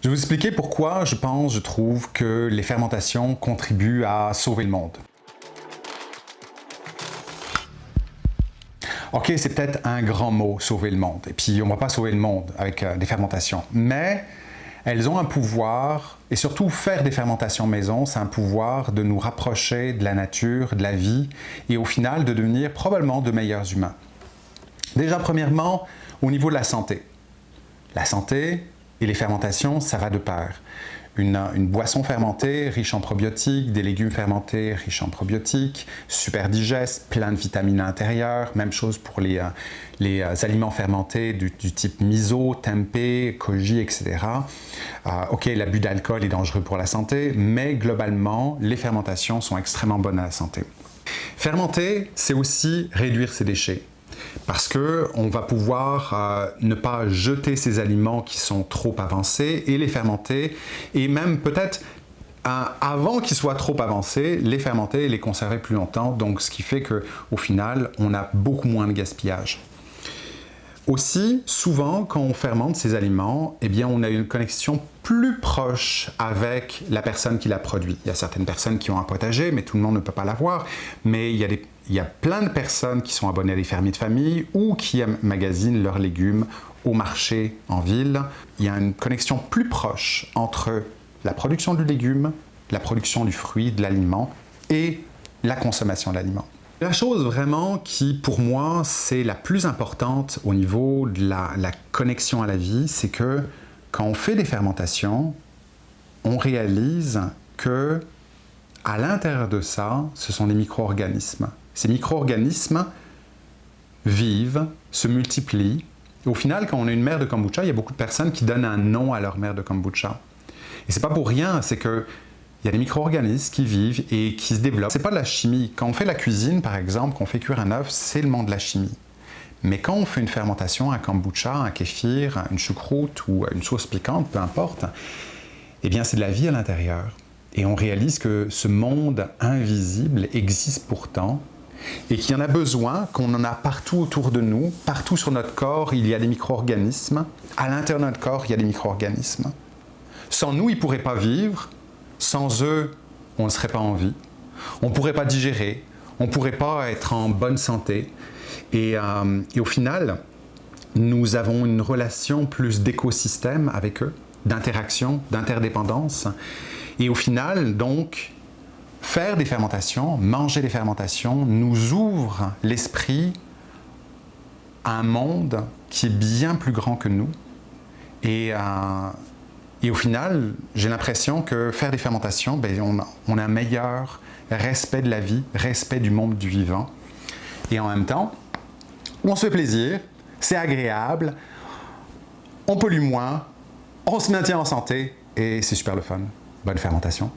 Je vais vous expliquer pourquoi je pense, je trouve que les fermentations contribuent à sauver le monde. Ok, c'est peut-être un grand mot, sauver le monde. Et puis, on ne va pas sauver le monde avec euh, des fermentations. Mais elles ont un pouvoir, et surtout faire des fermentations maison, c'est un pouvoir de nous rapprocher de la nature, de la vie, et au final de devenir probablement de meilleurs humains. Déjà, premièrement, au niveau de la santé. La santé et les fermentations, ça va de pair une, boisson fermentée riche en probiotiques, des légumes fermentés riches en probiotiques, super digeste, plein de vitamines à. Même chose pour les, euh, euh, aliments fermentés du, type miso, tempeh, koji, etc. Euh, ok, l'abus d'alcool est dangereux pour la santé, mais globalement, les fermentations sont extrêmement bonnes à la santé. Fermenter, c'est aussi réduire ses déchets parce qu'on va pouvoir euh, ne pas jeter ces aliments qui sont trop avancés et les fermenter et même peut-être euh, avant qu'ils soient trop avancés, les fermenter et les conserver plus longtemps, donc ce qui fait qu'au final, on a beaucoup moins de gaspillage. Aussi, souvent, quand on fermente ces aliments, eh bien, on a une connexion plus proche avec la personne qui l'a produit. Il y a certaines personnes qui ont un potager, mais tout le monde ne peut pas l'avoir. Mais il y, a plein de personnes qui sont abonnées à des fermiers de famille ou qui magasinent leurs légumes au marché en ville. Il y a une connexion plus proche entre la production du légume, la production du fruit, de l'aliment et la consommation de l'aliment. La chose vraiment qui, pour moi, c'est la plus importante au niveau de la, connexion à la vie, c'est que quand on fait des fermentations, on réalise que à l'intérieur de ça, ce sont des micro-organismes. Ces micro-organismes vivent, se multiplient. Et au final, quand on a une mère de kombucha, il y a beaucoup de personnes qui donnent un nom à leur mère de kombucha. Et c'est pas pour rien, c'est que il y a des micro-organismes qui vivent et qui se développent. C'est pas de la chimie. Quand on fait la cuisine, par exemple, qu'on fait cuire un œuf, c'est le monde de la chimie. Mais quand on fait une fermentation, un kombucha, un kéfir, une choucroute ou une sauce piquante, peu importe, eh bien c'est de la vie à l'intérieur. Et on réalise que ce monde invisible existe pourtant et qu'il y en a besoin, qu'on en a partout autour de nous, partout sur notre corps, il y a des micro-organismes. À l'intérieur de notre corps, il y a des micro-organismes. Sans nous, ils ne pourraient pas vivre, sans eux, on ne serait pas en vie. On ne pourrait pas digérer, on ne pourrait pas être en bonne santé. Euh, et, au final, nous avons une relation plus d'écosystème avec eux, d'interaction, d'interdépendance. Et au final, donc, faire des fermentations, manger des fermentations, nous ouvre l'esprit à un monde qui est bien plus grand que nous. Et, euh, et au final, j'ai l'impression que faire des fermentations, ben, on, a un meilleur respect de la vie, respect du monde du vivant. Et en même temps, on se fait plaisir, c'est agréable, on pollue moins, on se maintient en santé et c'est super le fun. Bonne fermentation.